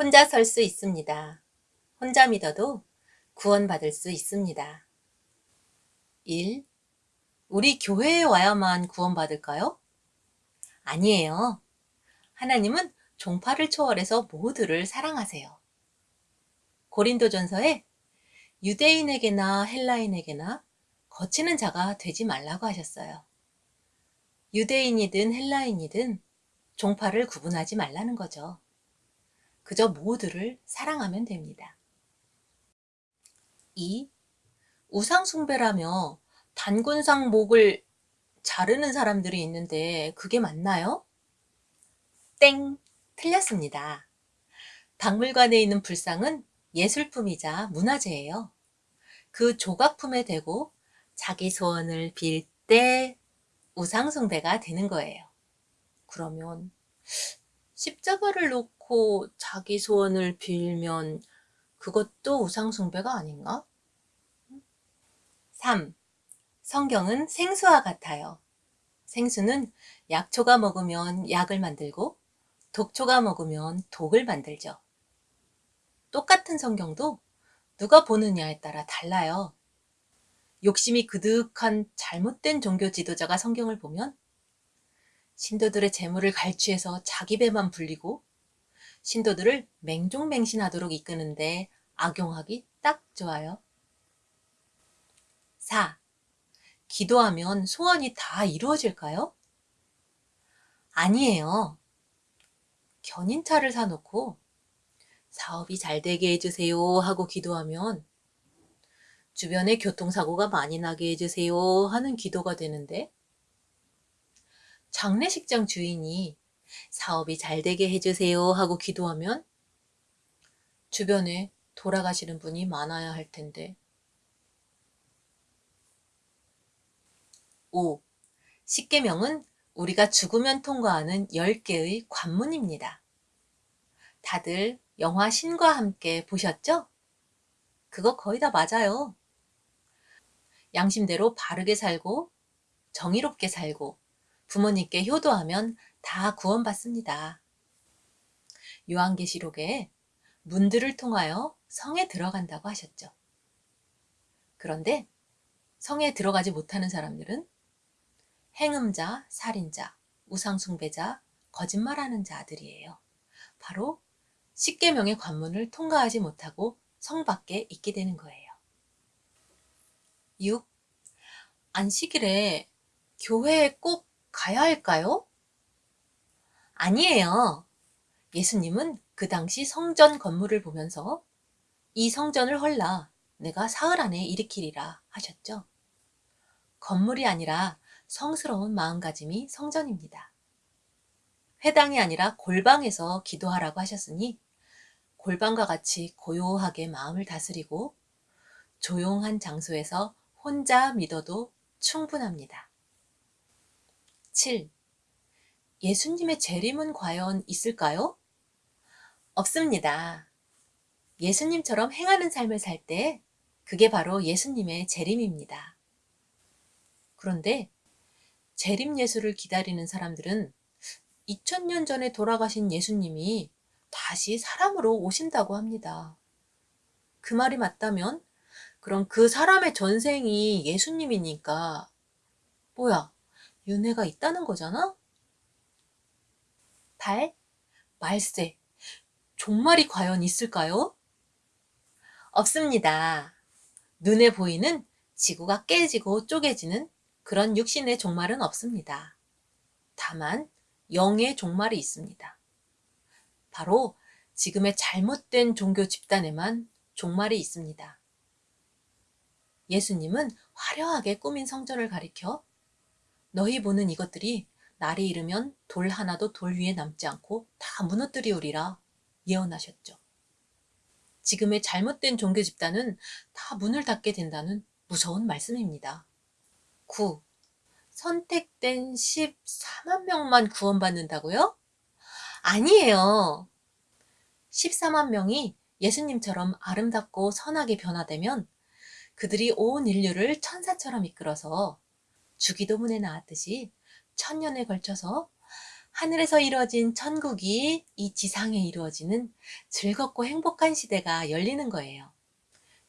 혼자 설 수 있습니다. 혼자 믿어도 구원받을 수 있습니다. 1. 우리 교회에 와야만 구원받을까요? 아니에요. 하나님은 종파를 초월해서 모두를 사랑하세요. 고린도전서에 유대인에게나 헬라인에게나 거치는 자가 되지 말라고 하셨어요. 유대인이든 헬라인이든 종파를 구분하지 말라는 거죠. 그저 모두를 사랑하면 됩니다. 2. 우상숭배라며 단군상 목을 자르는 사람들이 있는데 그게 맞나요? 땡! 틀렸습니다. 박물관에 있는 불상은 예술품이자 문화재예요. 그 조각품에 대고 자기 소원을 빌 때 우상숭배가 되는 거예요. 그러면 십자가를 놓고 자기 소원을 빌면 그것도 우상숭배가 아닌가? 3. 성경은 생수와 같아요. 생수는 약초가 먹으면 약을 만들고 독초가 먹으면 독을 만들죠. 똑같은 성경도 누가 보느냐에 따라 달라요. 욕심이 그득한 잘못된 종교 지도자가 성경을 보면 신도들의 재물을 갈취해서 자기 배만 불리고 신도들을 맹종맹신하도록 이끄는데 악용하기 딱 좋아요. 4. 기도하면 소원이 다 이루어질까요? 아니에요. 견인차를 사놓고 사업이 잘 되게 해주세요 하고 기도하면 주변에 교통사고가 많이 나게 해주세요 하는 기도가 되는데 장례식장 주인이 사업이 잘 되게 해주세요 하고 기도하면 주변에 돌아가시는 분이 많아야 할 텐데 5. 십계명은 우리가 죽으면 통과하는 10개의 관문입니다. 다들 영화 신과 함께 보셨죠? 그거 거의 다 맞아요. 양심대로 바르게 살고 정의롭게 살고 부모님께 효도하면 다 구원받습니다. 요한계시록에 문들을 통하여 성에 들어간다고 하셨죠. 그런데 성에 들어가지 못하는 사람들은 행음자, 살인자, 우상숭배자, 거짓말하는 자들이에요. 바로 십계명의 관문을 통과하지 못하고 성 밖에 있게 되는 거예요. 6. 안식일에 교회에 꼭 가야 할까요? 아니에요. 예수님은 그 당시 성전 건물을 보면서 이 성전을 헐라 내가 사흘 안에 일으키리라 하셨죠. 건물이 아니라 성스러운 마음가짐이 성전입니다. 회당이 아니라 골방에서 기도하라고 하셨으니 골방과 같이 고요하게 마음을 다스리고 조용한 장소에서 혼자 믿어도 충분합니다. 7. 예수님의 재림은 과연 있을까요? 없습니다. 예수님처럼 행하는 삶을 살 때 그게 바로 예수님의 재림입니다. 그런데 재림 예수를 기다리는 사람들은 2000년 전에 돌아가신 예수님이 다시 사람으로 오신다고 합니다. 그 말이 맞다면 그럼 그 사람의 전생이 예수님이니까 뭐야 윤회가 있다는 거잖아? 8. 말세 종말이 과연 있을까요? 없습니다. 눈에 보이는 지구가 깨지고 쪼개지는 그런 육신의 종말은 없습니다. 다만 영의 종말이 있습니다. 바로 지금의 잘못된 종교 집단에만 종말이 있습니다. 예수님은 화려하게 꾸민 성전을 가리켜 너희 보는 이것들이 날이 이르면 돌 하나도 돌 위에 남지 않고 다 무너뜨리우리라 예언하셨죠. 지금의 잘못된 종교 집단은 다 문을 닫게 된다는 무서운 말씀입니다. 9. 선택된 14만 명만 구원받는다고요? 아니에요. 14만 명이 예수님처럼 아름답고 선하게 변화되면 그들이 온 인류를 천사처럼 이끌어서 주기도문에 나왔듯이 천년에 걸쳐서 하늘에서 이루어진 천국이 이 지상에 이루어지는 즐겁고 행복한 시대가 열리는 거예요.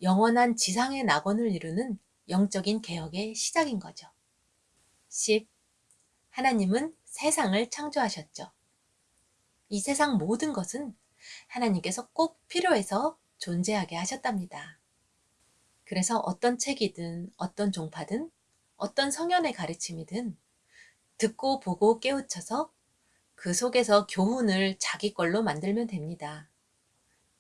영원한 지상의 낙원을 이루는 영적인 개혁의 시작인 거죠. 10. 하나님은 세상을 창조하셨죠. 이 세상 모든 것은 하나님께서 꼭 필요해서 존재하게 하셨답니다. 그래서 어떤 책이든 어떤 종파든 어떤 성현의 가르침이든 듣고 보고 깨우쳐서 그 속에서 교훈을 자기 걸로 만들면 됩니다.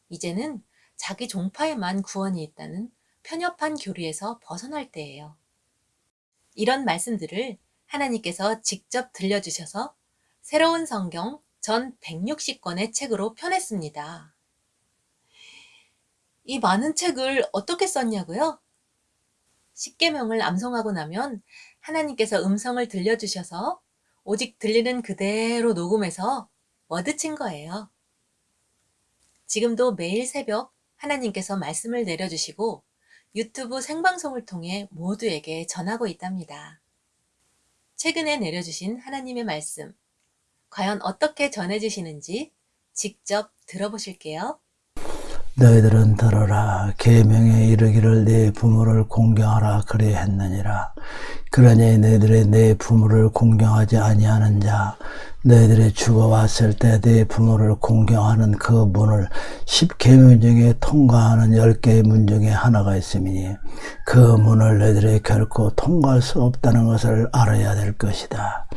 이제는 자기 종파에만 구원이 있다는 편협한 교리에서 벗어날 때예요. 이런 말씀들을 하나님께서 직접 들려주셔서 새로운 성경 전 160권의 책으로 펴냈습니다. 이 많은 책을 어떻게 썼냐고요? 십계명을 암송하고 나면 하나님께서 음성을 들려주셔서 오직 들리는 그대로 녹음해서 워드친 거예요. 지금도 매일 새벽 하나님께서 말씀을 내려주시고 유튜브 생방송을 통해 모두에게 전하고 있답니다. 최근에 내려주신 하나님의 말씀, 과연 어떻게 전해주시는지 직접 들어보실게요. 너희들은 들어라. 계명에 이르기를 네 부모를 공경하라. 그래 했느니라. 그러니 너희들이 네 부모를 공경하지 아니하는 자 너희들이 죽어왔을 때네 부모를 공경하는 그 문을 십계명 중에 통과하는 열 개의 문 중에 하나가 있으니 그 문을 너희들이 결코 통과할 수 없다는 것을 알아야 될 것이다.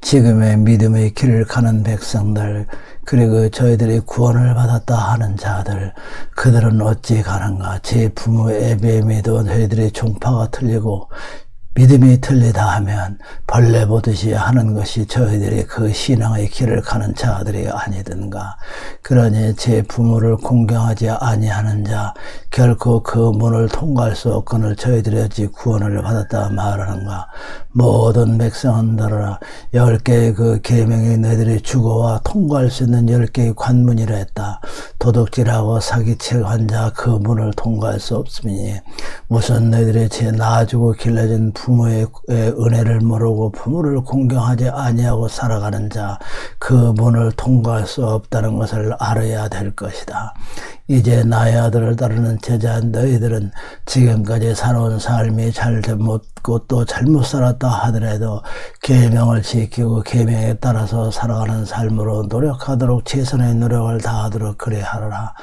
지금의 믿음의 길을 가는 백성들 그리고 저희들이 구원을 받았다 하는 자들 그들은 어찌 가는가? 제 부모의 애배임에도 저희들의 종파가 틀리고 믿음이 틀리다 하면 벌레 보듯이 하는 것이 저희들이 그 신앙의 길을 가는 자들이 아니든가. 그러니 제 부모를 공경하지 아니하는 자 결코 그 문을 통과할 수 없거늘 저희들이 어찌 구원을 받았다 말하는가. 모든 백성은 들어라 열 개의 그 계명이 너희들이 죽어와 통과할 수 있는 열 개의 관문이라 했다. 도둑질하고 사기칠 환자 그 문을 통과할 수 없으니 우선 너희들이 제 낳아주고 길러진 부 모의 은혜를 모르고 부모를 공경하지 아니하고 살아가는 자 그 문을 통과할 수 없다는 것을 알아야 될 것이다. 이제 나의 아들을 따르는 제자 너희들은 지금까지 살아온 삶이 잘못고 또 잘못 살았다 하더라도 계명을 지키고 계명에 따라서 살아가는 삶으로 노력하도록 최선의 노력을 다하도록 그래 하라.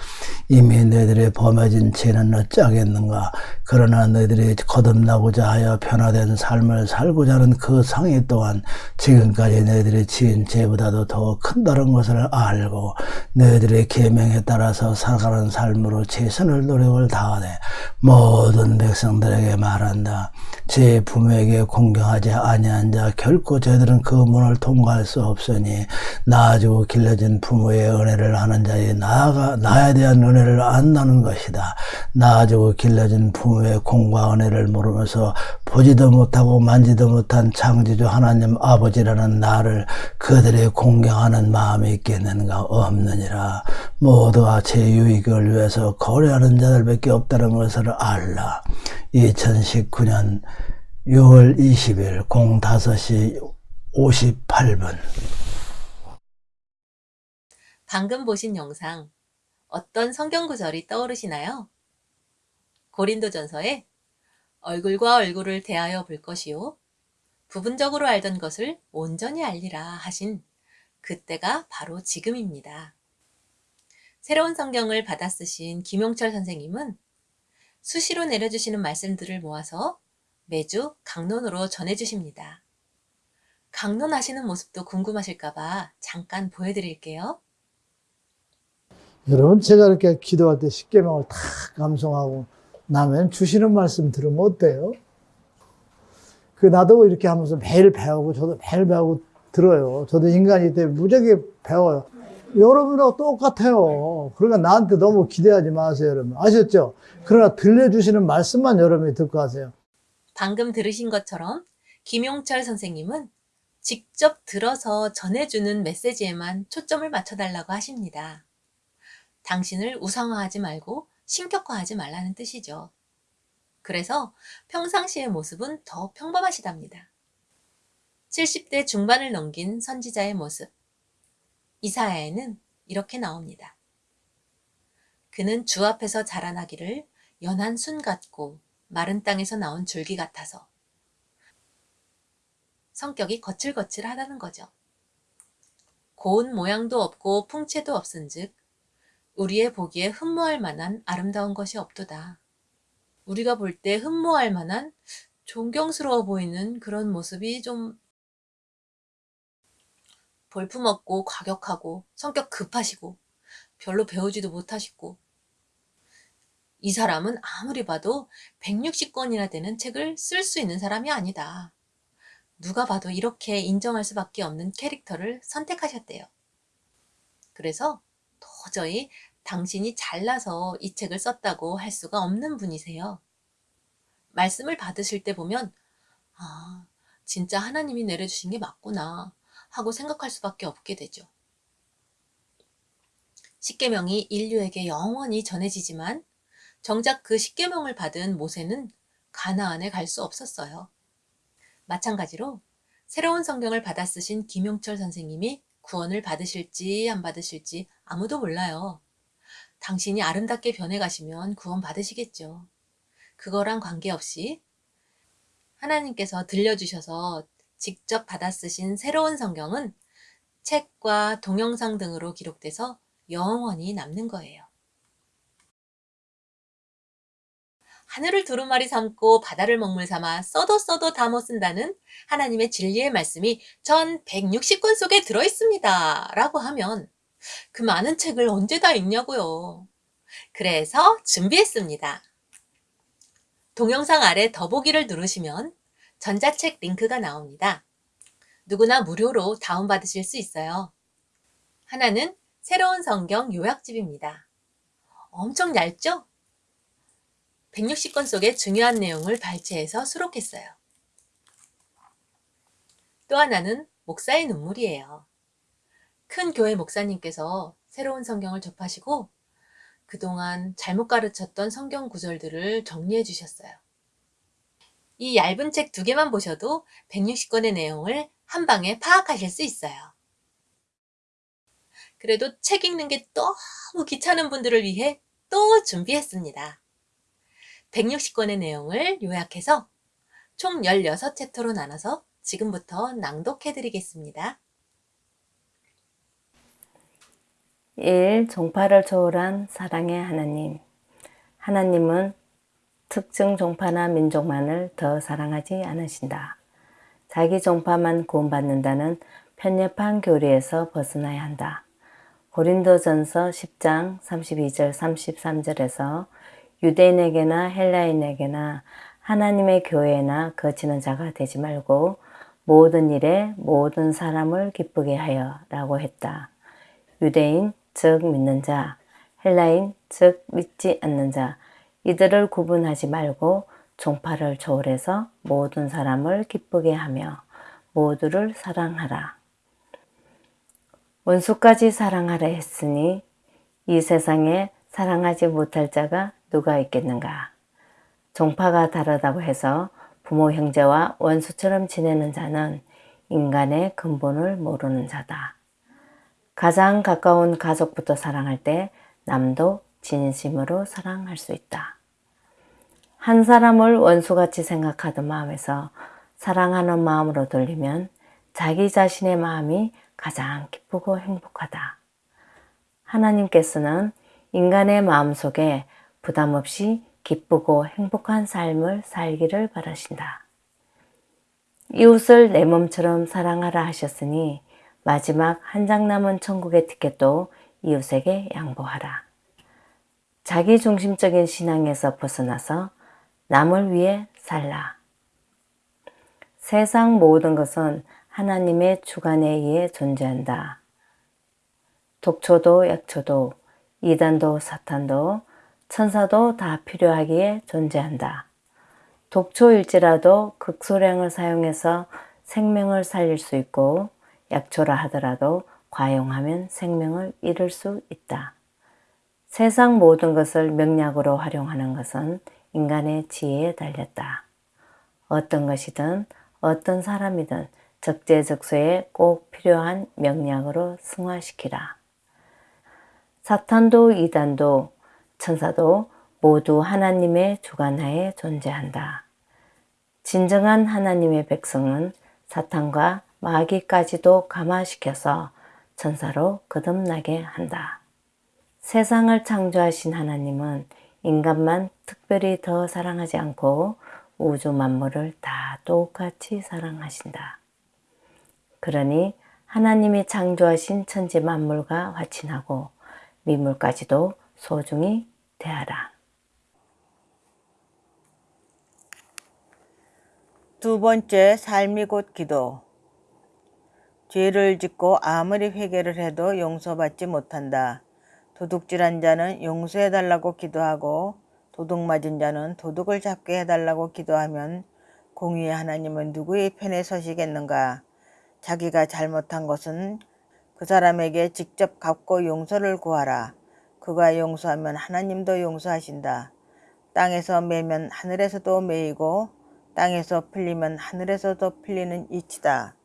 이미 너희들이 범해진 죄는 어찌하겠는가. 그러나 너희들이 거듭나고자 하여 변화된 삶을 살고자 하는 그 상해 또한 지금까지 너희들이 지은 죄보다도 더 큰다는 것을 알고 너희들의 계명에 따라서 살아가는 삶으로 최선을 노력을 다하되 모든 백성들에게 말한다. 제 부모에게 공경하지 아니한 자 결코 저희들은 그 문을 통과할 수 없으니 낳아주고 길러진 부모의 은혜를 하는 자의 나아가 나에 대한 은혜를 안다는 것이다. 낳아주고 길러진 부모의 공과 은혜를 모르면서 보지도 못하고 만지도 못한 창조주 하나님 아버지라는 나를 그들의 공경하는 마음이 있겠는가 없느니라. 모두가 제 유익 을 위해서 거래하는 자들밖에 없다는 것을 알라. 2019년 6월 20일 05시 58분 방금 보신 영상 어떤 성경 구절이 떠오르시나요? 고린도전서에 얼굴과 얼굴을 대하여 볼 것이요 부분적으로 알던 것을 온전히 알리라 하신 그때가 바로 지금입니다. 새로운 성경을 받아 쓰신 김용철 선생님은 수시로 내려주시는 말씀들을 모아서 매주 강론으로 전해주십니다. 강론하시는 모습도 궁금하실까봐 잠깐 보여드릴게요. 여러분 제가 이렇게 기도할 때 십계명을 다 감성하고 나면 주시는 말씀 들으면 어때요? 그 나도 이렇게 하면서 매일 배우고 저도 매일 배우고 들어요. 저도 인간이 때 무지하게 배워요. 여러분하고 똑같아요. 그러니까 나한테 너무 기대하지 마세요, 여러분. 아셨죠? 그러나 들려주시는 말씀만 여러분이 듣고 하세요. 방금 들으신 것처럼 김용철 선생님은 직접 들어서 전해주는 메시지에만 초점을 맞춰달라고 하십니다. 당신을 우상화하지 말고 신격화하지 말라는 뜻이죠. 그래서 평상시의 모습은 더 평범하시답니다. 70대 중반을 넘긴 선지자의 모습. 이사야에는 이렇게 나옵니다. 그는 주 앞에서 자라나기를 연한 순 같고 마른 땅에서 나온 줄기 같아서 성격이 거칠거칠하다는 거죠. 고운 모양도 없고 풍채도 없은즉 우리의 보기에 흠모할 만한 아름다운 것이 없도다. 우리가 볼 때 흠모할 만한 존경스러워 보이는 그런 모습이 좀 볼품없고 과격하고 성격 급하시고 별로 배우지도 못하시고 이 사람은 아무리 봐도 160권이나 되는 책을 쓸 수 있는 사람이 아니다. 누가 봐도 이렇게 인정할 수밖에 없는 캐릭터를 선택하셨대요. 그래서 도저히 당신이 잘나서 이 책을 썼다고 할 수가 없는 분이세요. 말씀을 받으실 때 보면 아, 진짜 하나님이 내려주신 게 맞구나 하고 생각할 수밖에 없게 되죠. 십계명이 인류에게 영원히 전해지지만 정작 그 십계명을 받은 모세는 가나안에 갈 수 없었어요. 마찬가지로 새로운 성경을 받아 쓰신 김용철 선생님이 구원을 받으실지 안 받으실지 아무도 몰라요. 당신이 아름답게 변해가시면 구원 받으시겠죠. 그거랑 관계없이 하나님께서 들려주셔서 직접 받아 쓰신 새로운 성경은 책과 동영상 등으로 기록돼서 영원히 남는 거예요. 하늘을 두루마리 삼고 바다를 먹물 삼아 써도 써도 다 못 쓴다는 하나님의 진리의 말씀이 전 160권 속에 들어있습니다. 라고 하면 그 많은 책을 언제 다 읽냐고요. 그래서 준비했습니다. 동영상 아래 더보기를 누르시면 전자책 링크가 나옵니다. 누구나 무료로 다운받으실 수 있어요. 하나는 새로운 성경 요약집입니다. 엄청 얇죠? 160권 속의 중요한 내용을 발췌해서 수록했어요. 또 하나는 목사의 눈물이에요. 큰 교회 목사님께서 새로운 성경을 접하시고 그동안 잘못 가르쳤던 성경 구절들을 정리해 주셨어요. 이 얇은 책 두 개만 보셔도 160권의 내용을 한 방에 파악하실 수 있어요. 그래도 책 읽는 게 너무 귀찮은 분들을 위해 또 준비했습니다. 160권의 내용을 요약해서 총 16챕터로 나눠서 지금부터 낭독해 드리겠습니다. 1. 종파를 초월한 사랑의 하나님 하나님은 특정 종파나 민족만을 더 사랑하지 않으신다. 자기 종파만 구원받는다는 편협한 교리에서 벗어나야 한다. 고린도전서 10장 32절 33절에서 유대인에게나 헬라인에게나 하나님의 교회나 거치는 자가 되지 말고 모든 일에 모든 사람을 기쁘게 하여 라고 했다. 유대인 즉 믿는 자, 헬라인 즉 믿지 않는 자 이들을 구분하지 말고 종파를 초월해서 모든 사람을 기쁘게 하며 모두를 사랑하라. 원수까지 사랑하라 했으니 이 세상에 사랑하지 못할 자가 누가 있겠는가. 종파가 다르다고 해서 부모 형제와 원수처럼 지내는 자는 인간의 근본을 모르는 자다. 가장 가까운 가족부터 사랑할 때 남도 진심으로 사랑할 수 있다. 한 사람을 원수같이 생각하던 마음에서 사랑하는 마음으로 돌리면 자기 자신의 마음이 가장 기쁘고 행복하다. 하나님께서는 인간의 마음속에 부담 없이 기쁘고 행복한 삶을 살기를 바라신다. 이웃을 내 몸처럼 사랑하라 하셨으니 마지막 한 장 남은 천국의 티켓도 이웃에게 양보하라. 자기 중심적인 신앙에서 벗어나서 남을 위해 살라. 세상 모든 것은 하나님의 주관에 의해 존재한다. 독초도 약초도 이단도 사탄도 천사도 다 필요하기에 존재한다. 독초일지라도 극소량을 사용해서 생명을 살릴 수 있고 약초라 하더라도 과용하면 생명을 잃을 수 있다. 세상 모든 것을 명약으로 활용하는 것은 인간의 지혜에 달렸다. 어떤 것이든 어떤 사람이든 적재적소에 꼭 필요한 명령으로 승화시키라. 사탄도 이단도 천사도 모두 하나님의 주관하에 존재한다. 진정한 하나님의 백성은 사탄과 마귀까지도 감화시켜서 천사로 거듭나게 한다. 세상을 창조하신 하나님은 인간만 특별히 더 사랑하지 않고 우주 만물을 다 똑같이 사랑하신다. 그러니 하나님이 창조하신 천지 만물과 화친하고 미물까지도 소중히 대하라. 두 번째 삶이 곧 기도. 죄를 짓고 아무리 회개를 해도 용서받지 못한다. 도둑질한 자는 용서해달라고 기도하고 도둑 맞은 자는 도둑을 잡게 해달라고 기도하면 공의의 하나님은 누구의 편에 서시겠는가? 자기가 잘못한 것은 그 사람에게 직접 갚고 용서를 구하라. 그가 용서하면 하나님도 용서하신다. 땅에서 매면 하늘에서도 매이고 땅에서 풀리면 하늘에서도 풀리는 이치다.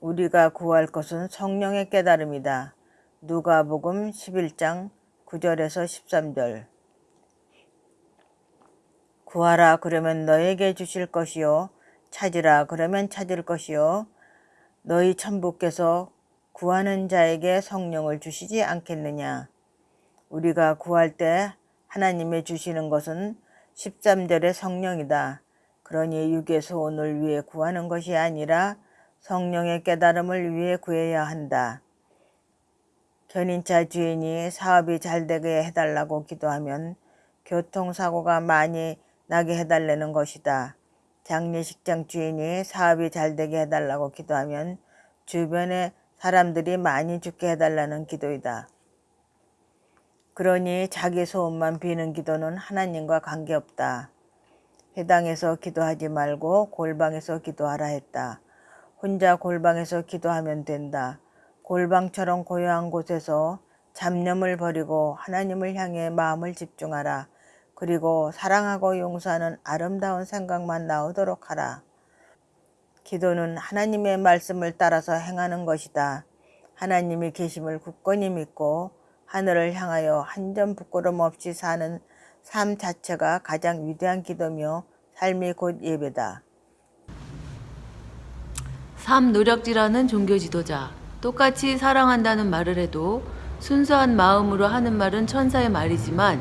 우리가 구할 것은 성령의 깨달음이다. 누가복음 11장 9절에서 13절 구하라 그러면 너에게 주실 것이요 찾으라 그러면 찾을 것이요 너희 천부께서 구하는 자에게 성령을 주시지 않겠느냐 우리가 구할 때 하나님의 주시는 것은 13절의 성령이다. 그러니 육의 소원을 위해 구하는 것이 아니라 성령의 깨달음을 위해 구해야 한다. 견인차 주인이 사업이 잘 되게 해달라고 기도하면 교통사고가 많이 나게 해달라는 것이다. 장례식장 주인이 사업이 잘 되게 해달라고 기도하면 주변에 사람들이 많이 죽게 해달라는 기도이다. 그러니 자기 소원만 비는 기도는 하나님과 관계없다. 회당에서 기도하지 말고 골방에서 기도하라 했다. 혼자 골방에서 기도하면 된다. 골방처럼 고요한 곳에서 잡념을 버리고 하나님을 향해 마음을 집중하라. 그리고 사랑하고 용서하는 아름다운 생각만 나오도록 하라. 기도는 하나님의 말씀을 따라서 행하는 것이다. 하나님이 계심을 굳건히 믿고 하늘을 향하여 한 점 부끄럼 없이 사는 삶 자체가 가장 위대한 기도며 삶이 곧 예배다. 삶 노력지라는 종교 지도자. 똑같이 사랑한다는 말을 해도 순수한 마음으로 하는 말은 천사의 말이지만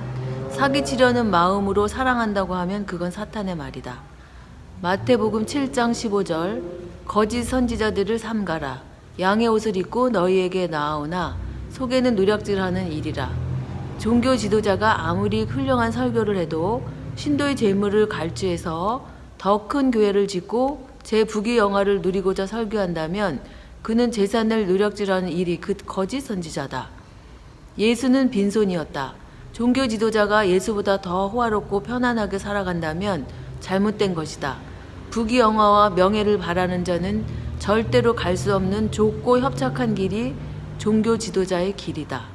사기치려는 마음으로 사랑한다고 하면 그건 사탄의 말이다. 마태복음 7장 15절 거짓 선지자들을 삼가라. 양의 옷을 입고 너희에게 나아오나 속에는 누력질하는 일이라. 종교 지도자가 아무리 훌륭한 설교를 해도 신도의 재물을 갈취해서 더 큰 교회를 짓고 제 부귀 영화를 누리고자 설교한다면 그는 재산을 누력질하는 일이 그 거짓 선지자다. 예수는 빈손이었다. 종교 지도자가 예수보다 더 호화롭고 편안하게 살아간다면 잘못된 것이다. 부귀 영화와 명예를 바라는 자는 절대로 갈 수 없는 좁고 협착한 길이 종교 지도자의 길이다.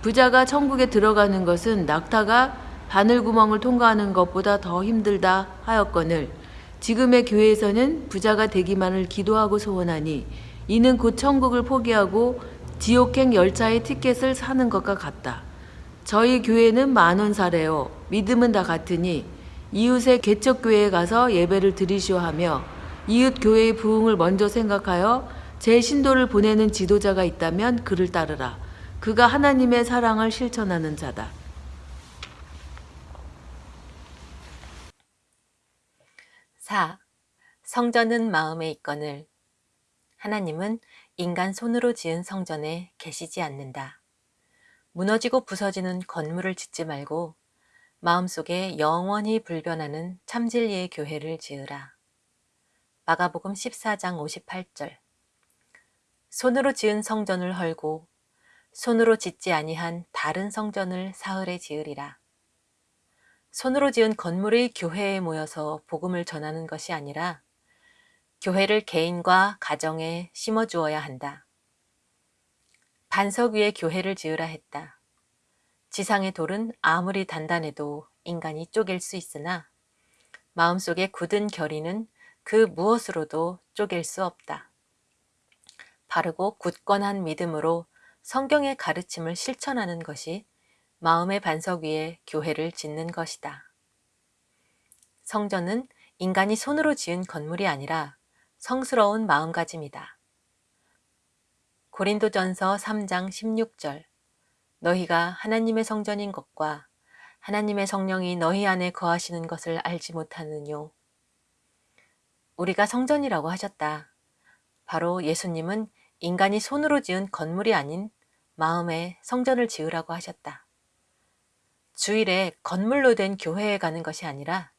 부자가 천국에 들어가는 것은 낙타가 바늘구멍을 통과하는 것보다 더 힘들다 하였거늘 지금의 교회에서는 부자가 되기만을 기도하고 소원하니 이는 곧 천국을 포기하고 지옥행 열차의 티켓을 사는 것과 같다. 저희 교회는 만원 사래요. 믿음은 다 같으니 이웃의 개척교회에 가서 예배를 드리시오 하며 이웃 교회의 부흥을 먼저 생각하여 제 신도를 보내는 지도자가 있다면 그를 따르라. 그가 하나님의 사랑을 실천하는 자다. 사 성전은 마음에 있거늘 하나님은 인간 손으로 지은 성전에 계시지 않는다. 무너지고 부서지는 건물을 짓지 말고 마음속에 영원히 불변하는 참진리의 교회를 지으라. 마가복음 14장 58절 손으로 지은 성전을 헐고 손으로 짓지 아니한 다른 성전을 사흘에 지으리라. 손으로 지은 건물의 교회에 모여서 복음을 전하는 것이 아니라 교회를 개인과 가정에 심어주어야 한다. 반석 위에 교회를 지으라 했다. 지상의 돌은 아무리 단단해도 인간이 쪼갤 수 있으나 마음속에 굳은 결의는 그 무엇으로도 앞쪽일 수 없다. 바르고 굳건한 믿음으로 성경의 가르침을 실천하는 것이 마음의 반석 위에 교회를 짓는 것이다. 성전은 인간이 손으로 지은 건물이 아니라 성스러운 마음가짐이다. 고린도전서 3장 16절 너희가 하나님의 성전인 것과 하나님의 성령이 너희 안에 거하시는 것을 알지 못하느뇨. 우리가 성전이라고 하셨다. 바로 예수님은 인간이 손으로 지은 건물이 아닌 마음의 성전을 지으라고 하셨다. 주일에 건물로 된 교회에 가는 것이 아니라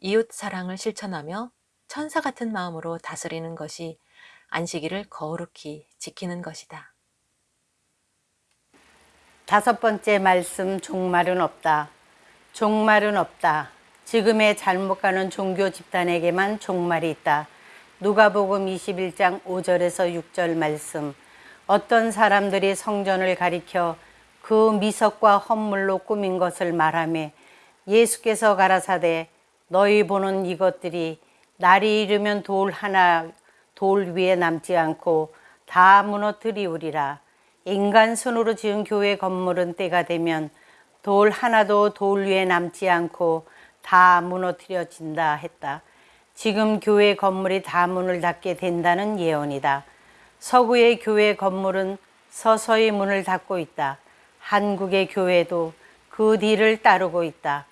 이웃 사랑을 실천하며 천사 같은 마음으로 다스리는 것이 안식일을 거룩히 지키는 것이다. 다섯 번째 말씀 종말은 없다. 종말은 없다. 지금의 잘못 가는 종교 집단에게만 종말이 있다. 누가복음 21장 5절에서 6절 말씀. 어떤 사람들이 성전을 가리켜 그 미석과 헌물로 꾸민 것을 말하며 예수께서 가라사대 너희 보는 이것들이 날이 이르면 돌 하나 돌 위에 남지 않고 다 무너뜨리우리라. 인간 손으로 지은 교회 건물은 때가 되면 돌 하나도 돌 위에 남지 않고 다 무너뜨려진다 했다. 지금 교회 건물이 다 문을 닫게 된다는 예언이다. 서구의 교회 건물은 서서히 문을 닫고 있다. 한국의 교회도 그 뒤를 따르고 있다.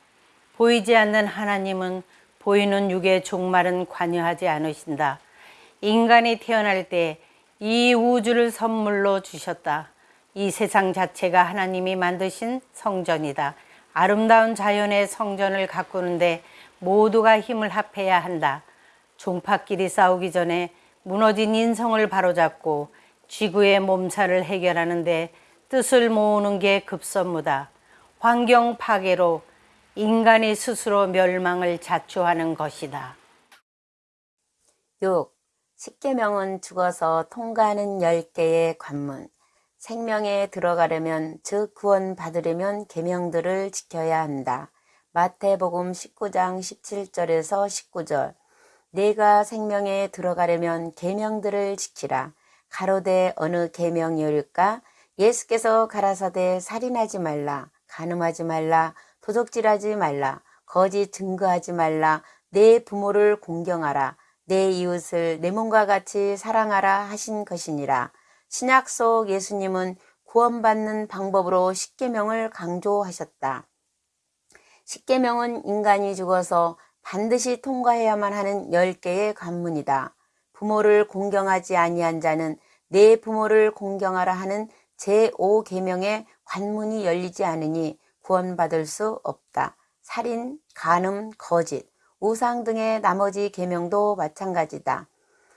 보이지 않는 하나님은 보이는 육의 종말은 관여하지 않으신다. 인간이 태어날 때 이 우주를 선물로 주셨다. 이 세상 자체가 하나님이 만드신 성전이다. 아름다운 자연의 성전을 가꾸는데 모두가 힘을 합해야 한다. 종파끼리 싸우기 전에 무너진 인성을 바로잡고 지구의 몸살을 해결하는데 뜻을 모으는 게 급선무다. 환경 파괴로 인간이 스스로 멸망을 자초하는 것이다. 6. 십계명은 죽어서 통과하는 열 개의 관문. 생명에 들어가려면 즉 구원 받으려면 계명들을 지켜야 한다. 마태복음 19장 17절에서 19절. 내가 생명에 들어가려면 계명들을 지키라. 가로되 어느 계명이올까? 예수께서 가라사대 살인하지 말라, 간음하지 말라, 도적질하지 말라, 거짓 증거하지 말라, 내 부모를 공경하라, 내 이웃을 내 몸과 같이 사랑하라 하신 것이니라. 신약 속 예수님은 구원받는 방법으로 십계명을 강조하셨다. 십계명은 인간이 죽어서 반드시 통과해야만 하는 열 개의 관문이다. 부모를 공경하지 아니한 자는 내 부모를 공경하라 하는 제5계명의 관문이 열리지 않으니 구원받을 수 없다. 살인, 간음, 거짓, 우상 등의 나머지 계명도 마찬가지다.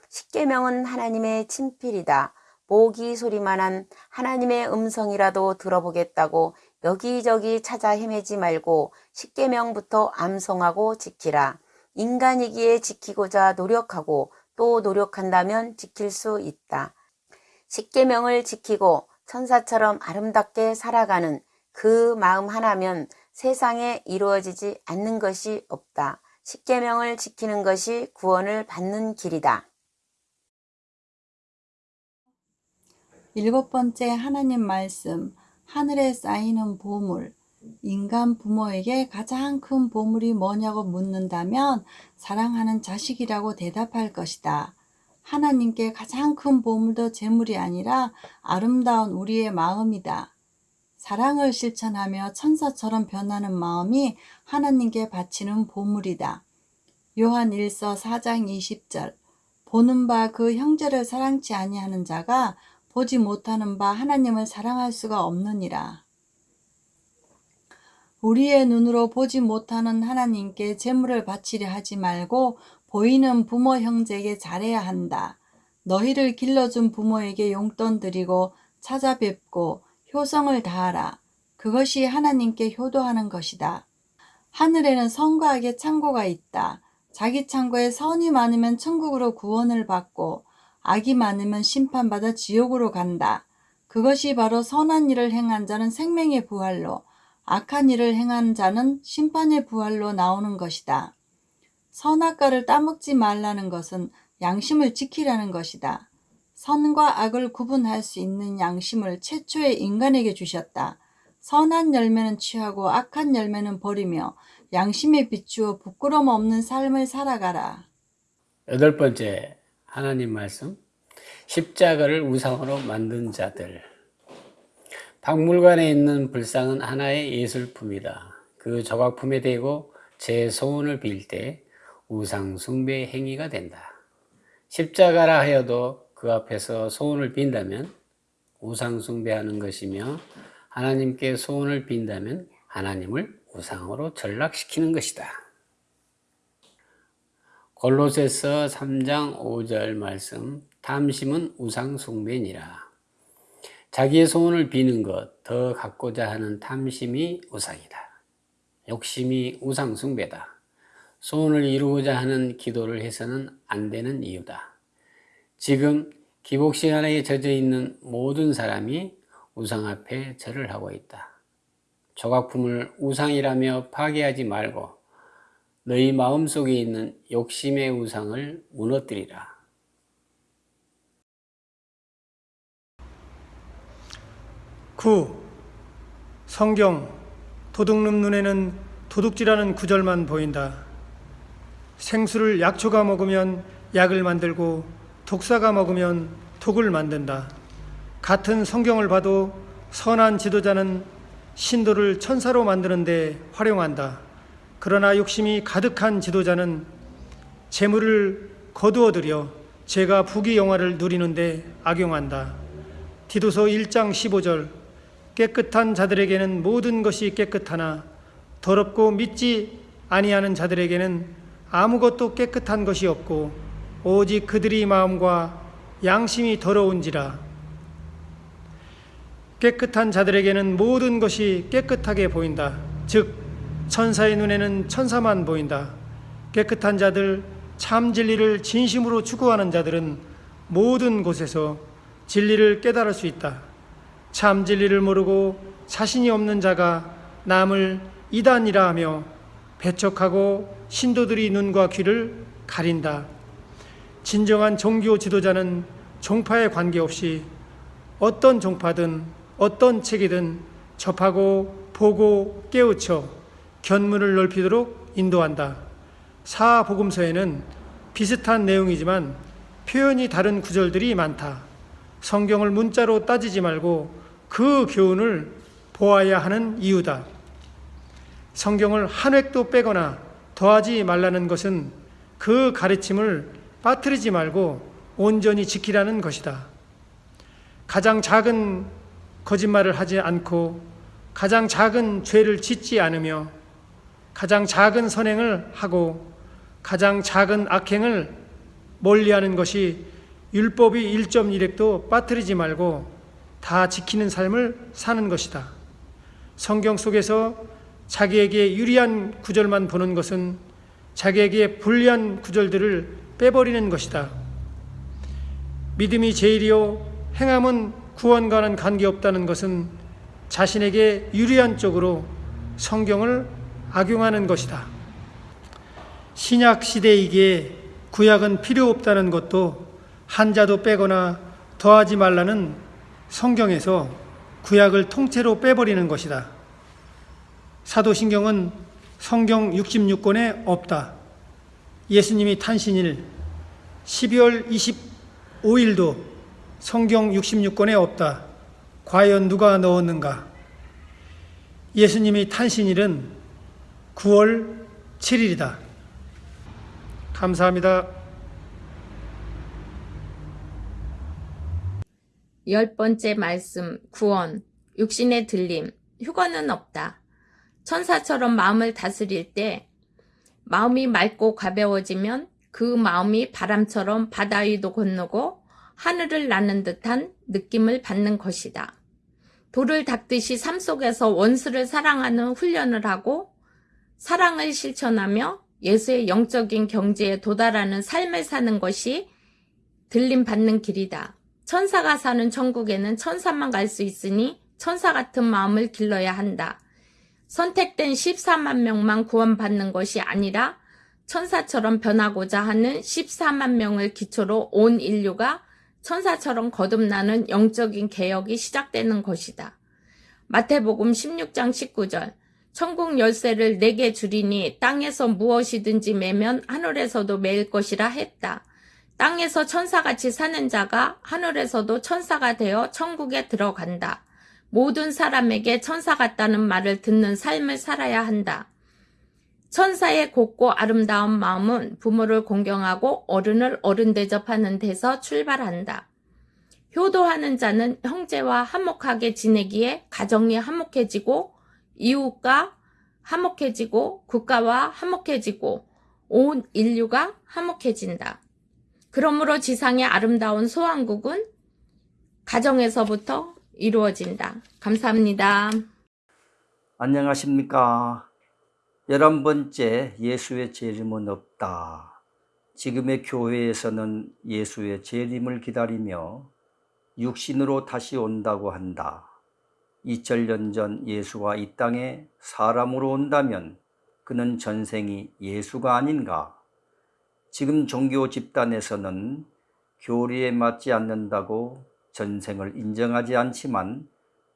십계명은 하나님의 친필이다. 모기 소리만한 하나님의 음성이라도 들어보겠다고 여기저기 찾아 헤매지 말고 십계명부터 암송하고 지키라. 인간이기에 지키고자 노력하고 또 노력한다면 지킬 수 있다. 십계명을 지키고 천사처럼 아름답게 살아가는 그 마음 하나면 세상에 이루어지지 않는 것이 없다. 십계명을 지키는 것이 구원을 받는 길이다. 일곱 번째 하나님 말씀, 하늘에 쌓이는 보물. 인간 부모에게 가장 큰 보물이 뭐냐고 묻는다면 사랑하는 자식이라고 대답할 것이다. 하나님께 가장 큰 보물도 재물이 아니라 아름다운 우리의 마음이다. 사랑을 실천하며 천사처럼 변하는 마음이 하나님께 바치는 보물이다. 요한 1서 4장 20절 보는 바 그 형제를 사랑치 아니하는 자가 보지 못하는 바 하나님을 사랑할 수가 없느니라. 우리의 눈으로 보지 못하는 하나님께 재물을 바치려 하지 말고 보이는 부모 형제에게 잘해야 한다. 너희를 길러준 부모에게 용돈 드리고 찾아뵙고 효성을 다하라. 그것이 하나님께 효도하는 것이다. 하늘에는 선과 악의 창고가 있다. 자기 창고에 선이 많으면 천국으로 구원을 받고 악이 많으면 심판받아 지옥으로 간다. 그것이 바로 선한 일을 행한 자는 생명의 부활로, 악한 일을 행한 자는 심판의 부활로 나오는 것이다. 선악과를 따먹지 말라는 것은 양심을 지키라는 것이다. 선과 악을 구분할 수 있는 양심을 최초의 인간에게 주셨다. 선한 열매는 취하고 악한 열매는 버리며 양심에 비추어 부끄럼 없는 삶을 살아가라. 여덟 번째 하나님 말씀 십자가를 우상으로 만든 자들 박물관에 있는 불상은 하나의 예술품이다. 그 조각품에 대고 제 소원을 빌 때 우상 숭배 행위가 된다. 십자가라 하여도 그 앞에서 소원을 빈다면 우상 숭배하는 것이며 하나님께 소원을 빈다면 하나님을 우상으로 전락시키는 것이다. 골로새서 3장 5절 말씀 탐심은 우상 숭배니라. 자기의 소원을 비는 것, 더 갖고자 하는 탐심이 우상이다. 욕심이 우상 숭배다. 소원을 이루고자 하는 기도를 해서는 안 되는 이유다. 지금 기복 시간에 젖어 있는 모든 사람이 우상 앞에 절을 하고 있다. 조각품을 우상이라며 파괴하지 말고 너희 마음속에 있는 욕심의 우상을 무너뜨리라. 구 성경 도둑놈 눈에는 도둑질하는 구절만 보인다. 생수를 약초가 먹으면 약을 만들고 독사가 먹으면 독을 만든다. 같은 성경을 봐도 선한 지도자는 신도를 천사로 만드는데 활용한다. 그러나 욕심이 가득한 지도자는 재물을 거두어 들여 죄가 부귀 영화를 누리는데 악용한다. 디도서 1장 15절 깨끗한 자들에게는 모든 것이 깨끗하나 더럽고 믿지 아니하는 자들에게는 아무것도 깨끗한 것이 없고 오직 그들의 마음과 양심이 더러운지라 깨끗한 자들에게는 모든 것이 깨끗하게 보인다. 즉 천사의 눈에는 천사만 보인다. 깨끗한 자들 참 진리를 진심으로 추구하는 자들은 모든 곳에서 진리를 깨달을 수 있다. 참 진리를 모르고 자신이 없는 자가 남을 이단이라 하며 배척하고 신도들이 눈과 귀를 가린다. 진정한 종교 지도자는 종파에 관계없이 어떤 종파든 어떤 책이든 접하고 보고 깨우쳐 견문을 넓히도록 인도한다. 사복음서에는 비슷한 내용이지만 표현이 다른 구절들이 많다. 성경을 문자로 따지지 말고 그 교훈을 보아야 하는 이유다. 성경을 한 획도 빼거나 더하지 말라는 것은 그 가르침을 빠뜨리지 말고 온전히 지키라는 것이다. 가장 작은 거짓말을 하지 않고 가장 작은 죄를 짓지 않으며 가장 작은 선행을 하고 가장 작은 악행을 멀리하는 것이 율법이 1.1획도 빠뜨리지 말고 다 지키는 삶을 사는 것이다. 성경 속에서 자기에게 유리한 구절만 보는 것은 자기에게 불리한 구절들을 빼버리는 것이다. 믿음이 제일이요 행함은 구원과는 관계없다는 것은 자신에게 유리한 쪽으로 성경을 악용하는 것이다. 신약 시대이기에 구약은 필요 없다는 것도 한자도 빼거나 더하지 말라는 성경에서 구약을 통째로 빼버리는 것이다. 사도신경은 성경 66권에 없다. 예수님이 탄신일 12월 25일도 성경 66권에 없다. 과연 누가 넣었는가? 예수님이 탄신일은 9월 7일이다. 감사합니다. 열 번째 말씀, 구원, 육신의 들림, 휴거는 없다. 천사처럼 마음을 다스릴 때 마음이 맑고 가벼워지면 그 마음이 바람처럼 바다 위도 건너고 하늘을 나는 듯한 느낌을 받는 것이다. 돌을 닦듯이 삶 속에서 원수를 사랑하는 훈련을 하고 사랑을 실천하며 예수의 영적인 경지에 도달하는 삶을 사는 것이 들림 받는 길이다. 천사가 사는 천국에는 천사만 갈 수 있으니 천사 같은 마음을 길러야 한다. 선택된 14만 명만 구원받는 것이 아니라 천사처럼 변하고자 하는 14만 명을 기초로 온 인류가 천사처럼 거듭나는 영적인 개혁이 시작되는 것이다. 마태복음 16장 19절 천국 열쇠를 내게 주리니 땅에서 무엇이든지 매면 하늘에서도 매일 것이라 했다. 땅에서 천사같이 사는 자가 하늘에서도 천사가 되어 천국에 들어간다. 모든 사람에게 천사 같다는 말을 듣는 삶을 살아야 한다. 천사의 곱고 아름다운 마음은 부모를 공경하고 어른을 어른 대접하는 데서 출발한다. 효도하는 자는 형제와 화목하게 지내기에 가정이 화목해지고 이웃과 화목해지고 국가와 화목해지고 온 인류가 화목해진다. 그러므로 지상의 아름다운 소왕국은 가정에서부터 이루어진다. 감사합니다. 안녕하십니까. 열한 번째 예수의 재림은 없다. 지금의 교회에서는 예수의 재림을 기다리며 육신으로 다시 온다고 한다. 2000년 전 예수가 이 땅에 사람으로 온다면 그는 전생이 예수가 아닌가? 지금 종교 집단에서는 교리에 맞지 않는다고 전생을 인정하지 않지만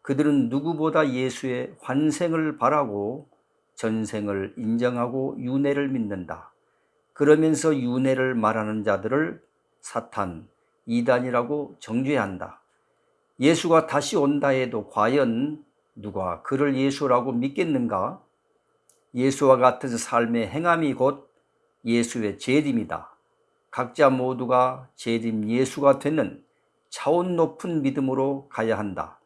그들은 누구보다 예수의 환생을 바라고 전생을 인정하고 윤회를 믿는다. 그러면서 윤회를 말하는 자들을 사탄, 이단이라고 정죄한다. 예수가 다시 온다 해도 과연 누가 그를 예수라고 믿겠는가? 예수와 같은 삶의 행함이 곧 예수의 재림이다. 각자 모두가 재림 예수가 되는 차원 높은 믿음으로 가야 한다.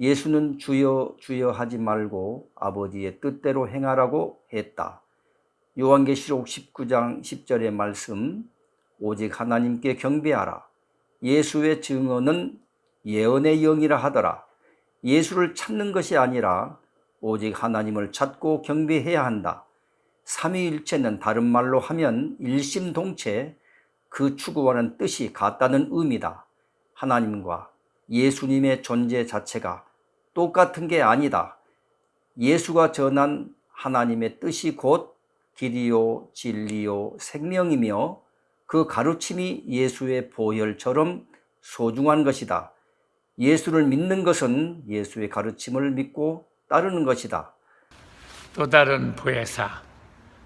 예수는 주여 주여 하지 말고 아버지의 뜻대로 행하라고 했다. 요한계시록 19장 10절의 말씀 오직 하나님께 경배하라. 예수의 증언은 예언의 영이라 하더라. 예수를 찾는 것이 아니라 오직 하나님을 찾고 경배해야 한다. 삼위일체는 다른 말로 하면 일심동체 그 추구하는 뜻이 같다는 의미다. 하나님과 예수님의 존재 자체가 똑같은 게 아니다. 예수가 전한 하나님의 뜻이 곧 길이요 진리요 생명이며 그 가르침이 예수의 보혈처럼 소중한 것이다. 예수를 믿는 것은 예수의 가르침을 믿고 따르는 것이다. 또 다른 보혜사,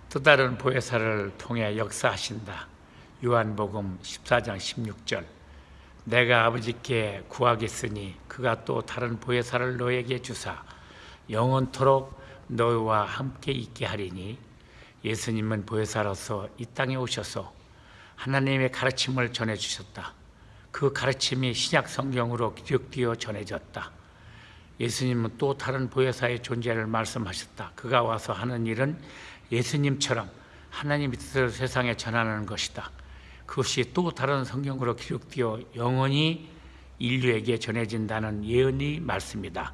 또 다른 보혜사를 통해 역사하신다. 요한복음 14장 16절. 내가 아버지께 구하겠으니 그가 또 다른 보혜사를 너에게 주사 영원토록 너희와 함께 있게 하리니 예수님은 보혜사로서 이 땅에 오셔서 하나님의 가르침을 전해 주셨다. 그 가르침이 신약 성경으로 기록되어 전해졌다. 예수님은 또 다른 보혜사의 존재를 말씀하셨다. 그가 와서 하는 일은 예수님처럼 하나님의 뜻을 세상에 전하는 것이다. 그것이 또 다른 성경으로 기록되어 영원히 인류에게 전해진다는 예언의 말씀이다.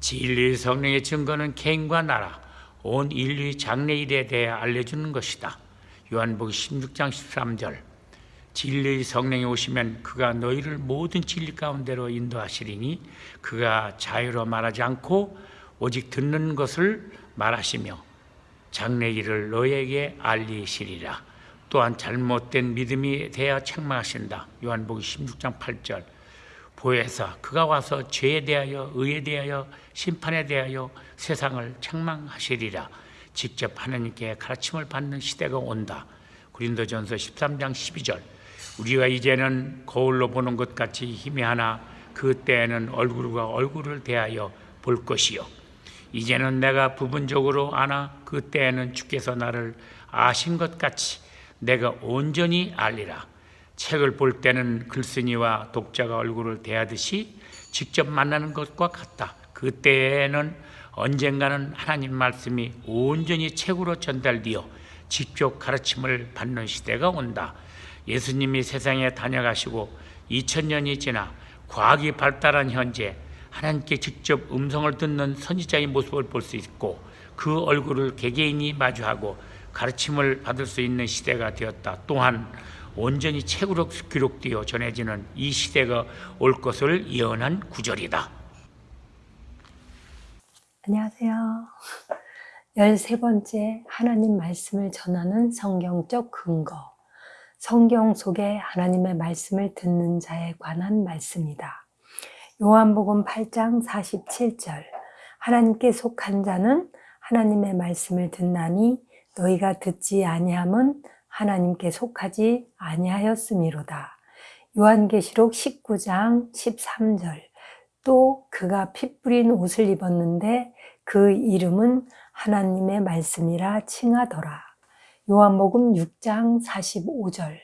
진리의 성령의 증거는 개인과 나라, 온 인류의 장래일에 대해 알려주는 것이다. 요한복음 16장 13절 진리의 성령이 오시면 그가 너희를 모든 진리 가운데로 인도하시리니 그가 자유로 말하지 않고 오직 듣는 것을 말하시며 장래일을 너에게 알리시리라. 또한 잘못된 믿음이 대하 책망하신다. 요한복음 16장 8절 보혜사 그가 와서 죄에 대하여 의에 대하여 심판에 대하여 세상을 책망하시리라. 직접 하나님께 가르침을 받는 시대가 온다. 고린도전서 13장 12절 우리가 이제는 거울로 보는 것 같이 희미하나 그때에는 얼굴과 얼굴을 대하여 볼 것이요 이제는 내가 부분적으로 아나 그때에는 주께서 나를 아신 것 같이 내가 온전히 알리라 책을 볼 때는 글쓴이와 독자가 얼굴을 대하듯이 직접 만나는 것과 같다 그때에는 언젠가는 하나님 말씀이 온전히 책으로 전달되어 직접 가르침을 받는 시대가 온다. 예수님이 세상에 다녀가시고 2000년이 지나 과학이 발달한 현재 하나님께 직접 음성을 듣는 선지자의 모습을 볼 수 있고 그 얼굴을 개개인이 마주하고 가르침을 받을 수 있는 시대가 되었다. 또한 온전히 책으로 기록되어 전해지는 이 시대가 올 것을 예언한 구절이다. 안녕하세요. 13번째 하나님 말씀을 전하는 성경적 근거. 성경 속에 하나님의 말씀을 듣는 자에 관한 말씀이다. 요한복음 8장 47절. 하나님께 속한 자는 하나님의 말씀을 듣나니 너희가 듣지 아니함은 하나님께 속하지 아니하였음이로다. 요한계시록 19장 13절. 또 그가 피 뿌린 옷을 입었는데 그 이름은 하나님의 말씀이라 칭하더라. 요한복음 6장 45절.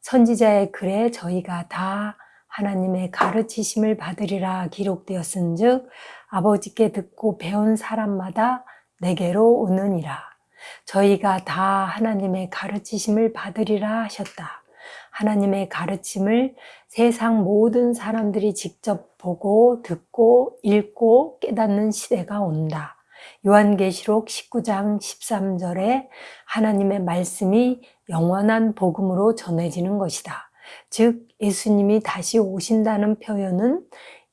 선지자의 글에 저희가 다 하나님의 가르치심을 받으리라 기록되었은즉 아버지께 듣고 배운 사람마다 내게로 오느니라. 저희가 다 하나님의 가르치심을 받으리라 하셨다. 하나님의 가르침을 세상 모든 사람들이 직접 보고 듣고 읽고 깨닫는 시대가 온다. 요한계시록 19장 13절에 하나님의 말씀이 영원한 복음으로 전해지는 것이다. 즉 예수님이 다시 오신다는 표현은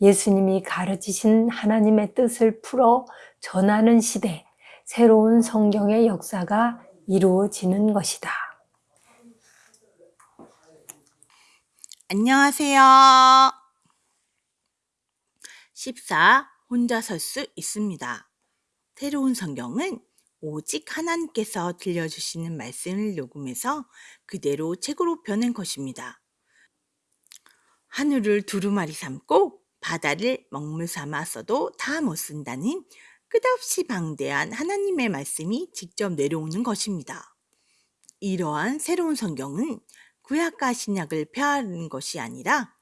예수님이 가르치신 하나님의 뜻을 풀어 전하는 시대, 새로운 성경의 역사가 이루어지는 것이다. 안녕하세요. 14. 혼자 설 수 있습니다. 새로운 성경은 오직 하나님께서 들려주시는 말씀을 녹음해서 그대로 책으로 펴낸 것입니다. 하늘을 두루마리 삼고 바다를 먹물 삼아 써도 다 못 쓴다는 끝없이 방대한 하나님의 말씀이 직접 내려오는 것입니다. 이러한 새로운 성경은 구약과 신약을 폐하는 것이 아니라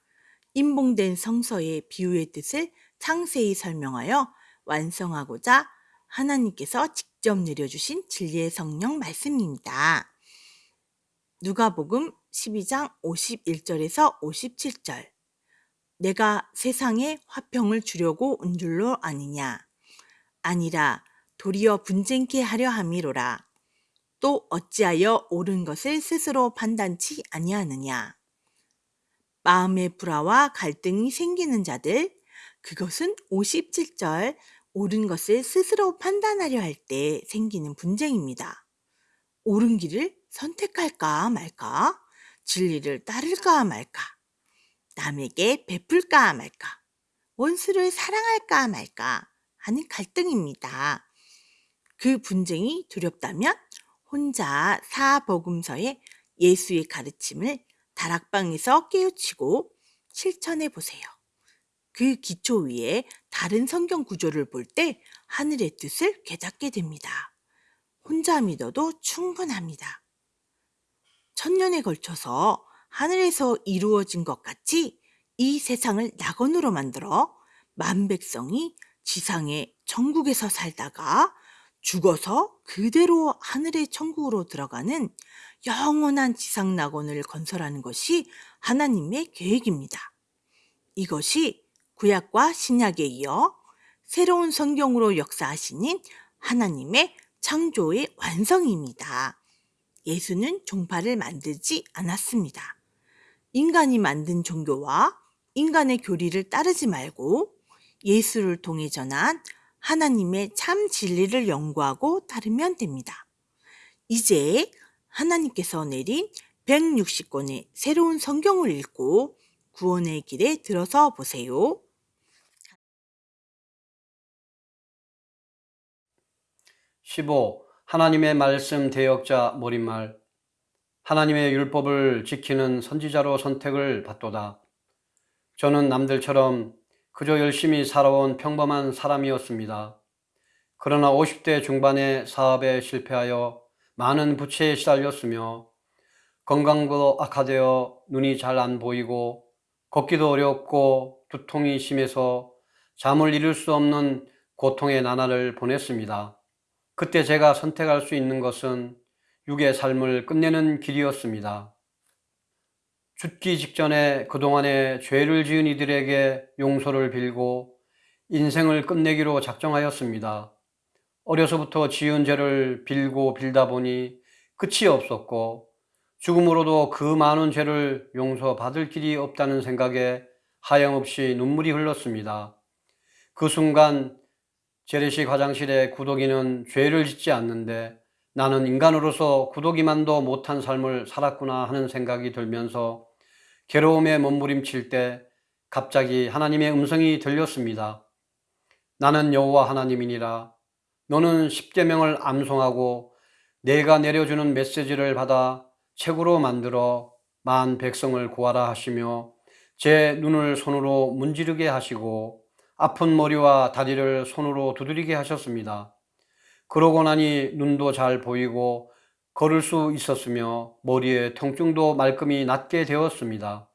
인봉된 성서의 비유의 뜻을 상세히 설명하여 완성하고자 하나님께서 직접 내려주신 진리의 성령 말씀입니다. 누가복음 12장 51절에서 57절 내가 세상에 화평을 주려고 온 줄로 아니냐 아니라 도리어 분쟁케 하려 함이로라 또 어찌하여 옳은 것을 스스로 판단치 아니하느냐 마음의 불화와 갈등이 생기는 자들 그것은 57절 옳은 것을 스스로 판단하려 할 때 생기는 분쟁입니다. 옳은 길을 선택할까 말까? 진리를 따를까 말까? 남에게 베풀까 말까? 원수를 사랑할까 말까? 하는 갈등입니다. 그 분쟁이 두렵다면 혼자 사복음서의 예수의 가르침을 다락방에서 깨우치고 실천해 보세요. 그 기초 위에 다른 성경 구조를 볼 때 하늘의 뜻을 깨닫게 됩니다. 혼자 믿어도 충분합니다. 천년에 걸쳐서 하늘에서 이루어진 것 같이 이 세상을 낙원으로 만들어 만백성이 지상의 천국에서 살다가 죽어서 그대로 하늘의 천국으로 들어가는 영원한 지상 낙원을 건설하는 것이 하나님의 계획입니다. 이것이 구약과 신약에 이어 새로운 성경으로 역사하시는 하나님의 창조의 완성입니다. 예수는 종파를 만들지 않았습니다. 인간이 만든 종교와 인간의 교리를 따르지 말고 예수를 통해 전한 하나님의 참 진리를 연구하고 따르면 됩니다. 이제 하나님께서 내린 160권의 새로운 성경을 읽고 구원의 길에 들어서 보세요. (15) 하나님의 말씀 대역자 몰입말 하나님의 율법을 지키는 선지자로 선택을 받도다. 저는 남들처럼 그저 열심히 살아온 평범한 사람이었습니다. 그러나 50대 중반에 사업에 실패하여 많은 부채에 시달렸으며 건강도 악화되어 눈이 잘 안 보이고 걷기도 어렵고 두통이 심해서 잠을 이룰 수 없는 고통의 나날을 보냈습니다. 그때 제가 선택할 수 있는 것은 육의 삶을 끝내는 길이었습니다. 죽기 직전에 그동안에 죄를 지은 이들에게 용서를 빌고 인생을 끝내기로 작정하였습니다. 어려서부터 지은 죄를 빌고 빌다 보니 끝이 없었고 죽음으로도 그 많은 죄를 용서받을 길이 없다는 생각에 하염없이 눈물이 흘렀습니다. 그 순간 재래식 화장실에 구더기는 죄를 짓지 않는데 나는 인간으로서 구더기만도 못한 삶을 살았구나 하는 생각이 들면서 괴로움에 몸부림칠 때 갑자기 하나님의 음성이 들렸습니다. 나는 여호와 하나님이니라. 너는 십계명을 암송하고 내가 내려주는 메시지를 받아 책으로 만들어 만 백성을 구하라 하시며 제 눈을 손으로 문지르게 하시고 아픈 머리와 다리를 손으로 두드리게 하셨습니다. 그러고 나니 눈도 잘 보이고 걸을 수 있었으며 머리에 통증도 말끔히 낫게 되었습니다.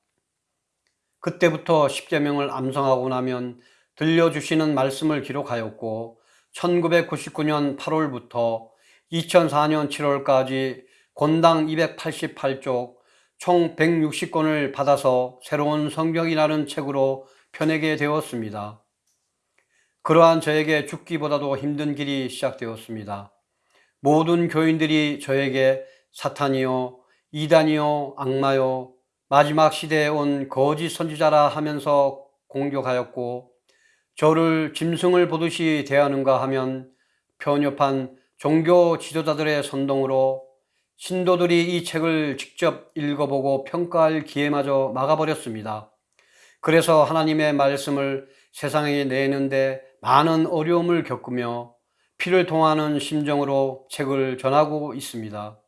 그때부터 십계명을 암송하고 나면 들려주시는 말씀을 기록하였고 1999년 8월부터 2004년 7월까지 권당 288쪽 총 160권을 받아서 새로운 성경이라는 책으로 펴내게 되었습니다. 그러한 저에게 죽기보다도 힘든 길이 시작되었습니다. 모든 교인들이 저에게 사탄이요, 이단이요, 악마요, 마지막 시대에 온 거짓 선지자라 하면서 공격하였고 저를 짐승을 보듯이 대하는가 하면 편협한 종교 지도자들의 선동으로 신도들이 이 책을 직접 읽어보고 평가할 기회마저 막아버렸습니다. 그래서 하나님의 말씀을 세상에 내는데 많은 어려움을 겪으며 피를 통하는 심정으로 책을 전하고 있습니다.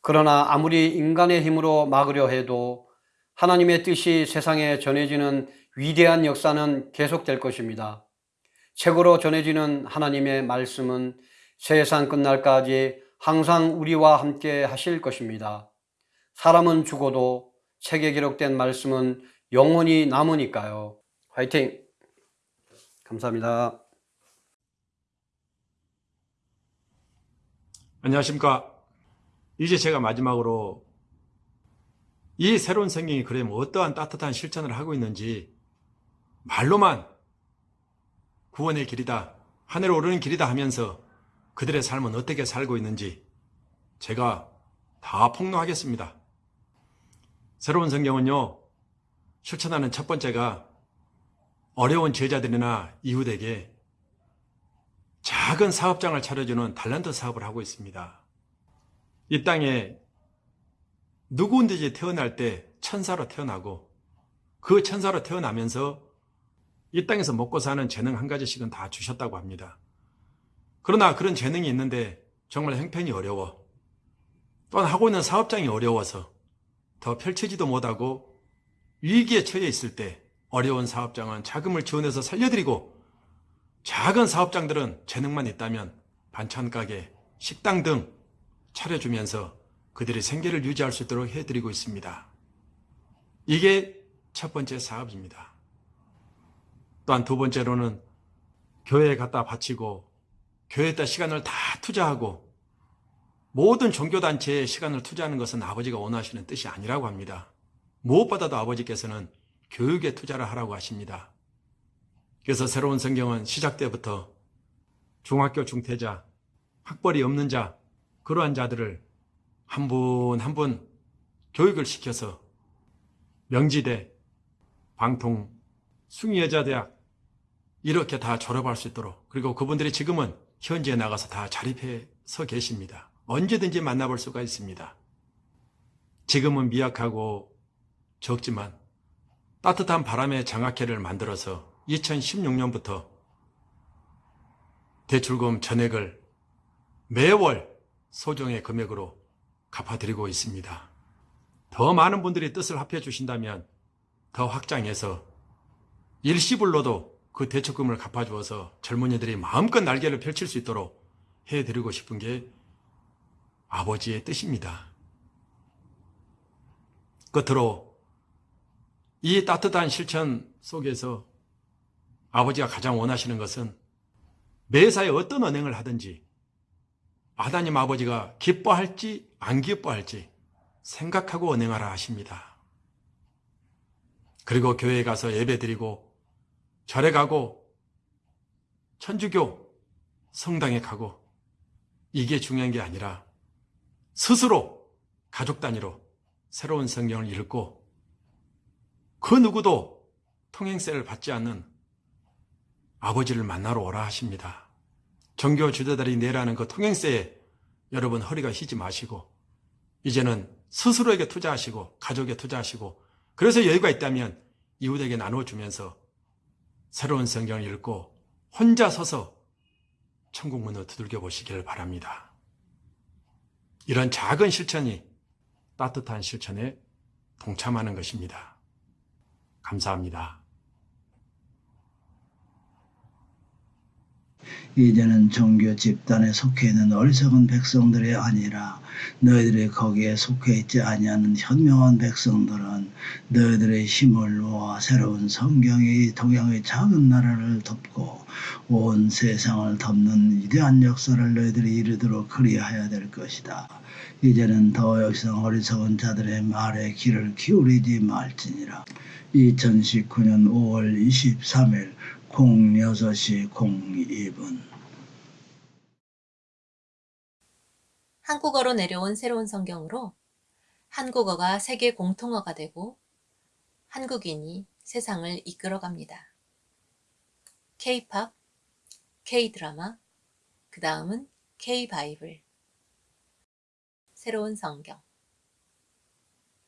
그러나 아무리 인간의 힘으로 막으려 해도 하나님의 뜻이 세상에 전해지는 위대한 역사는 계속될 것입니다. 책으로 전해지는 하나님의 말씀은 세상 끝날까지 항상 우리와 함께 하실 것입니다. 사람은 죽어도 책에 기록된 말씀은 영원히 남으니까요. 화이팅! 감사합니다. 안녕하십니까. 이제 제가 마지막으로 이 새로운 성경이 그러면 어떠한 따뜻한 실천을 하고 있는지 말로만 구원의 길이다, 하늘에 오르는 길이다 하면서 그들의 삶은 어떻게 살고 있는지 제가 다 폭로하겠습니다. 새로운 성경은요, 실천하는 첫 번째가 어려운 제자들이나 이웃에게 작은 사업장을 차려주는 달란트 사업을 하고 있습니다. 이 땅에 누구든지 태어날 때 천사로 태어나고 그 천사로 태어나면서 이 땅에서 먹고 사는 재능 한 가지씩은 다 주셨다고 합니다. 그러나 그런 재능이 있는데 정말 형편이 어려워. 또한 하고 있는 사업장이 어려워서 더 펼치지도 못하고 위기에 처해 있을 때 어려운 사업장은 자금을 지원해서 살려드리고 작은 사업장들은 재능만 있다면 반찬 가게, 식당 등 차려주면서 그들의 생계를 유지할 수 있도록 해드리고 있습니다. 이게 첫 번째 사업입니다. 또한 두 번째로는 교회에 갖다 바치고 교회에다 시간을 다 투자하고 모든 종교단체에 시간을 투자하는 것은 아버지가 원하시는 뜻이 아니라고 합니다. 무엇보다도 아버지께서는 교육에 투자를 하라고 하십니다. 그래서 새로운 성경은 시작 때부터 중학교 중퇴자, 학벌이 없는 자, 그러한 자들을 한 분 한 분 교육을 시켜서 명지대, 방통, 숭이여자대학 이렇게 다 졸업할 수 있도록 그리고 그분들이 지금은 현지에 나가서 다 자립해서 계십니다. 언제든지 만나볼 수가 있습니다. 지금은 미약하고 적지만 따뜻한 바람의 장학회를 만들어서 2016년부터 대출금 전액을 매월 소정의 금액으로 갚아드리고 있습니다. 더 많은 분들이 뜻을 합해 주신다면 더 확장해서 일시불로도 그 대출금을 갚아주어서 젊은이들이 마음껏 날개를 펼칠 수 있도록 해드리고 싶은 게 아버지의 뜻입니다. 끝으로 이 따뜻한 실천 속에서 아버지가 가장 원하시는 것은 매사에 어떤 언행을 하든지 하나님 아버지가 기뻐할지 안 기뻐할지 생각하고 언행하라 하십니다. 그리고 교회에 가서 예배 드리고 절에 가고 천주교 성당에 가고 이게 중요한 게 아니라 스스로 가족 단위로 새로운 성경을 읽고 그 누구도 통행세를 받지 않는 아버지를 만나러 오라 하십니다. 종교 주자들이 내라는 그 통행세에 여러분 허리가 휘지 마시고 이제는 스스로에게 투자하시고 가족에 투자하시고 그래서 여유가 있다면 이웃에게 나눠주면서 새로운 성경을 읽고 혼자 서서 천국 문을 두들겨 보시기를 바랍니다. 이런 작은 실천이 따뜻한 실천에 동참하는 것입니다. 감사합니다. 이제는 종교 집단에 속해 있는 어리석은 백성들이 아니라 너희들이 거기에 속해 있지 아니하는 현명한 백성들은 너희들의 힘을 모아 새로운 성경이 동양의 작은 나라를 덮고 온 세상을 덮는 위대한 역사를 너희들이 이루도록 그리하여야 될 것이다. 이제는 더 이상 어리석은 자들의 말에 귀를 기울이지 말지니라. 2019년 5월 23일 06시 02분 한국어로 내려온 새로운 성경으로 한국어가 세계 공통어가 되고 한국인이 세상을 이끌어갑니다. K-팝, K-드라마, 그 다음은 K-바이블. 새로운 성경.